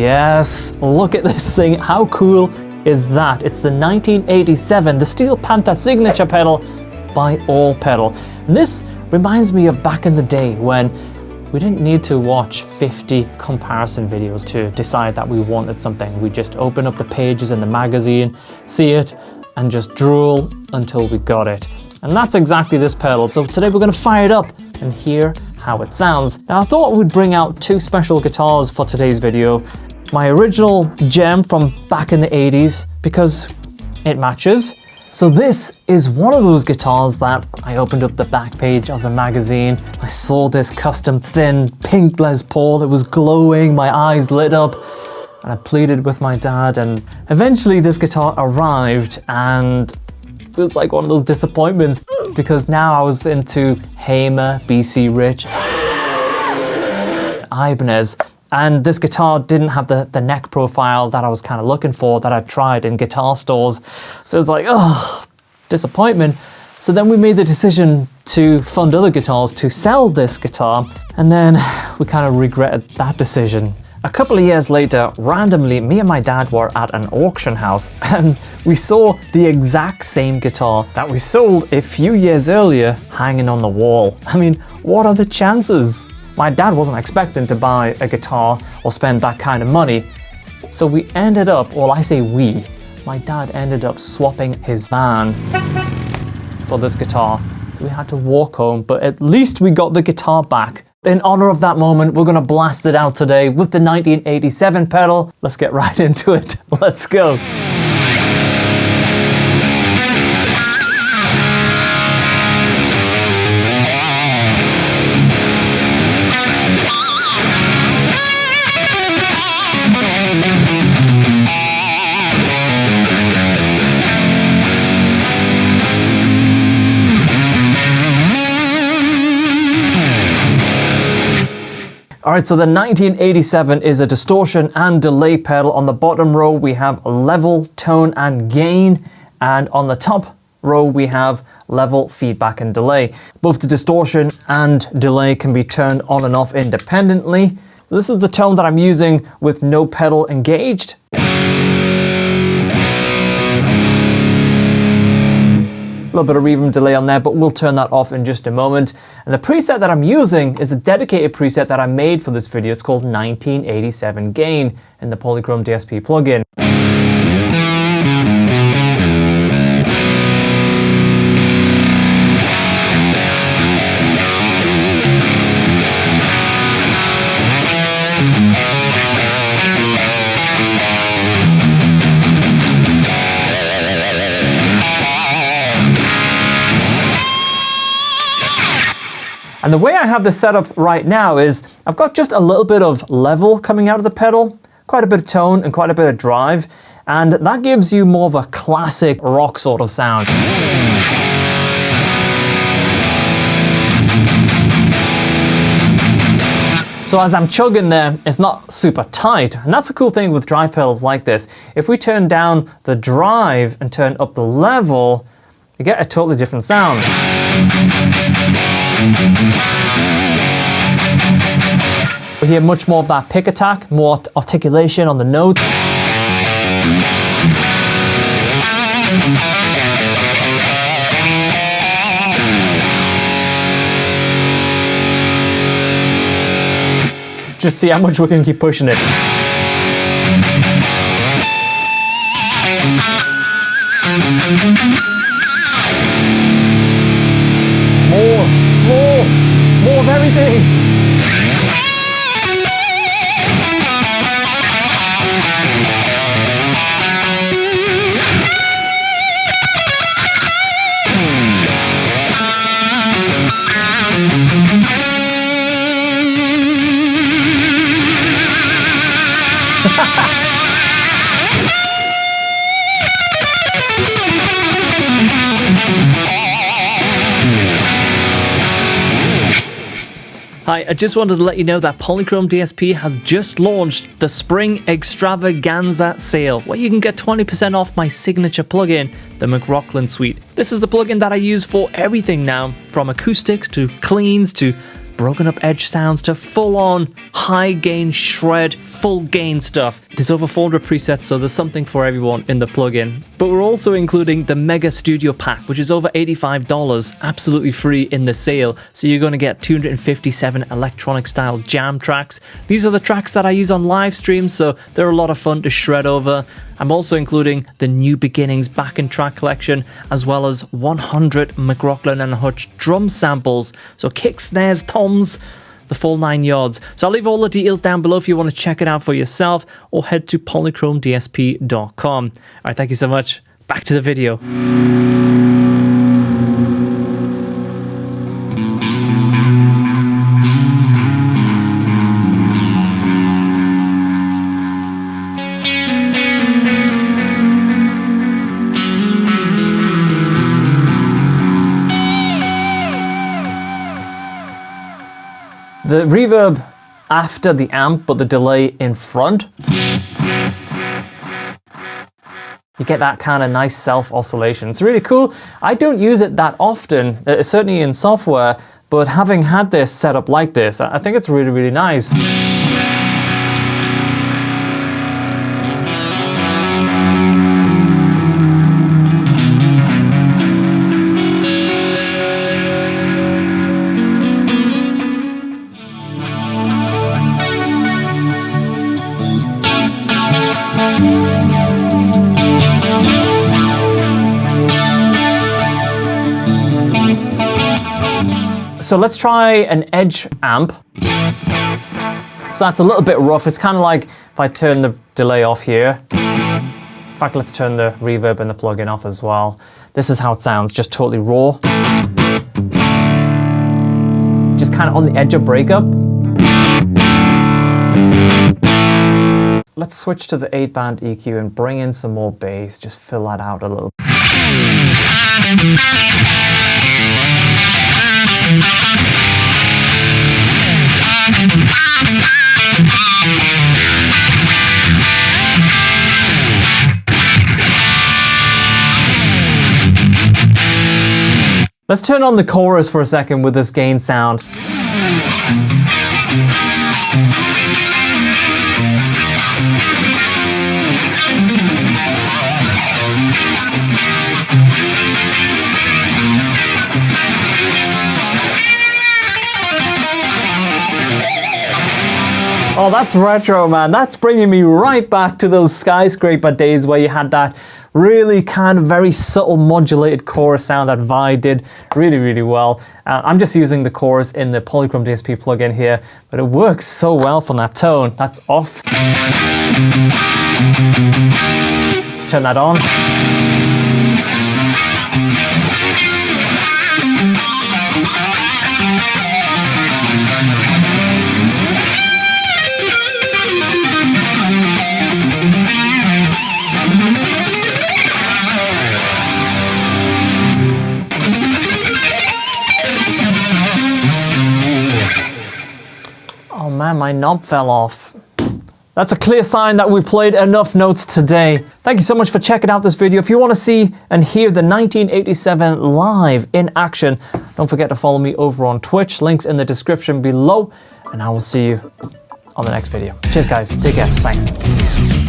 Yes, look at this thing. How cool is that? It's the 1987, the Steel Panther signature pedal by All Pedal. And this reminds me of back in the day when we didn't need to watch 50 comparison videos to decide that we wanted something. We just open up the pages in the magazine, see it, and just drool until we got it. And that's exactly this pedal. So today we're gonna fire it up and hear how it sounds. Now I thought we'd bring out two special guitars for today's video. My original gem from back in the 80s because it matches. So this is one of those guitars that I opened up the back page of the magazine. I saw this custom thin pink Les Paul. It was glowing, my eyes lit up and I pleaded with my dad and eventually this guitar arrived and it was like one of those disappointments because now I was into Hamer, BC Rich, Ibanez, and this guitar didn't have the, the neck profile that I was kind of looking for that I'd tried in guitar stores. So it was like, oh, disappointment. So then we made the decision to fund other guitars to sell this guitar. And then we kind of regretted that decision. A couple of years later, randomly, me and my dad were at an auction house and we saw the exact same guitar that we sold a few years earlier hanging on the wall. I mean, what are the chances? My dad wasn't expecting to buy a guitar or spend that kind of money. So we ended up, well I say we, my dad ended up swapping his van for this guitar. So we had to walk home, but at least we got the guitar back. In honor of that moment, we're gonna blast it out today with the 1987 pedal. Let's get right into it. Let's go. All right, so the 1987 is a distortion and delay pedal. On the bottom row, we have level, tone, and gain. And on the top row, we have level, feedback, and delay. Both the distortion and delay can be turned on and off independently. So this is the tone that I'm using with no pedal engaged. Little bit of reverb delay on there, but we'll turn that off in just a moment. And the preset that I'm using is a dedicated preset that I made for this video. It's called 1987 Gain in the Polychrome DSP plugin. And the way I have this set up right now is I've got just a little bit of level coming out of the pedal, quite a bit of tone and quite a bit of drive, and that gives you more of a classic rock sort of sound. So as I'm chugging there, it's not super tight. And that's a cool thing with drive pedals like this. If we turn down the drive and turn up the level, you get a totally different sound. Hear much more of that pick attack, more articulation on the note. Just see how much we can keep pushing it. More, more, more of everything. Hi, I just wanted to let you know that Polychrome DSP has just launched the Spring Extravaganza sale, where you can get 20% off my signature plugin, the McRocklin Suite. This is the plugin that I use for everything now, from acoustics to cleans to broken up edge sounds to full on high gain shred, full gain stuff. There's over 400 presets, so there's something for everyone in the plugin. But we're also including the Mega Studio Pack, which is over $85, absolutely free in the sale. So you're going to get 257 electronic style jam tracks. These are the tracks that I use on live streams, so they're a lot of fun to shred over. I'm also including the New Beginnings backing track collection, as well as 100 McRocklin and Hutch drum samples. So kick, snares, toms, the full nine yards. So I'll leave all the details down below if you want to check it out for yourself, or head to polychromedsp.com. All right, thank you so much. Back to the video. The reverb after the amp, but the delay in front. You get that kind of nice self oscillation. It's really cool. I don't use it that often, uh, certainly in software, but having had this set up like this, I think it's really, really nice. So let's try an edge amp. So that's a little bit rough. It's kind of like if I turn the delay off here. In fact, let's turn the reverb and the plugin off as well. This is how it sounds, just totally raw. Just kind of on the edge of breakup. Let's switch to the 8 band EQ and bring in some more bass, just fill that out a little. Let's turn on the chorus for a second with this gain sound. Oh, that's retro, man. That's bringing me right back to those skyscraper days where you had that really kind of very subtle modulated chorus sound that Vai did really, really well. Uh, I'm just using the chorus in the Polychrome DSP plugin here, but it works so well from that tone. That's off. Let's turn that on. My knob fell off. That's a clear sign that we played enough notes today. Thank you so much for checking out this video. If you want to see and hear the 1987 live in action, don't forget to follow me over on Twitch. Links in the description below. And I will see you on the next video. Cheers, guys. Take care. Thanks.